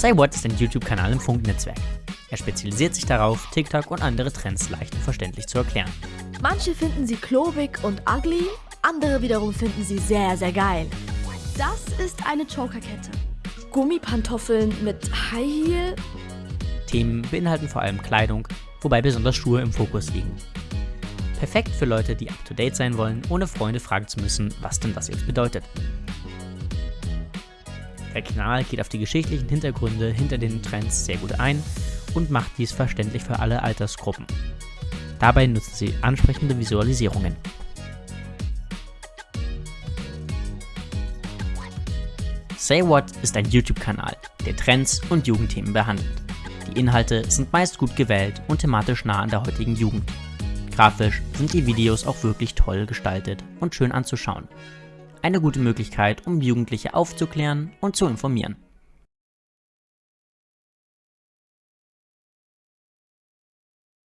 Say What ist ein YouTube-Kanal im Funknetzwerk. Er spezialisiert sich darauf, TikTok und andere Trends leicht und verständlich zu erklären. Manche finden sie klobig und ugly, andere wiederum finden sie sehr, sehr geil. Das ist eine Chokerkette. Gummipantoffeln mit High Heel. Themen beinhalten vor allem Kleidung, wobei besonders Schuhe im Fokus liegen. Perfekt für Leute, die up-to-date sein wollen, ohne Freunde fragen zu müssen, was denn das jetzt bedeutet. Der Kanal geht auf die geschichtlichen Hintergründe hinter den Trends sehr gut ein und macht dies verständlich für alle Altersgruppen. Dabei nutzt sie ansprechende Visualisierungen. Say What ist ein YouTube-Kanal, der Trends und Jugendthemen behandelt. Die Inhalte sind meist gut gewählt und thematisch nah an der heutigen Jugend. Grafisch sind die Videos auch wirklich toll gestaltet und schön anzuschauen. Eine gute Möglichkeit, um Jugendliche aufzuklären und zu informieren.